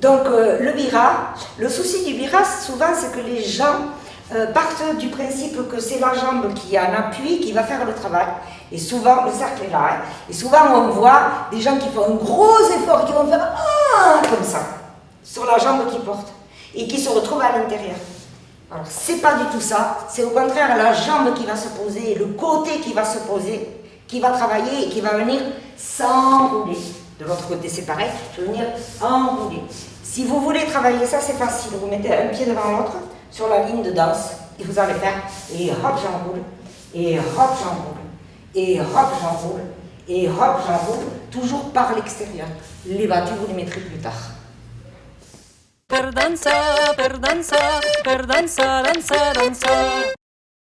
Donc euh, le bira, le souci du bira souvent c'est que les gens euh, partent du principe que c'est la jambe qui a un appui qui va faire le travail. Et souvent, le cercle est là. hein. Et souvent on voit des gens qui font un gros effort qui vont faire ah, comme ça, sur la jambe qu'ils portent. Et qui se retrouvent à l'intérieur. Alors c'est pas du tout ça, c'est au contraire la jambe qui va se poser, le côté qui va se poser, qui va travailler et qui va venir s'enrouler. De l'autre côté c'est pareil, je vais venir enrouler. Si vous voulez travailler ça, c'est facile. Vous mettez un pied devant l'autre sur la ligne de danse et vous allez faire et hop j'enroule, et hop j'enroule, et hop j'enroule, et hop j'enroule, toujours par l'extérieur. Les battus vous les mettrez plus tard. per dansar, per dansar, per dansar, dansar, dansar.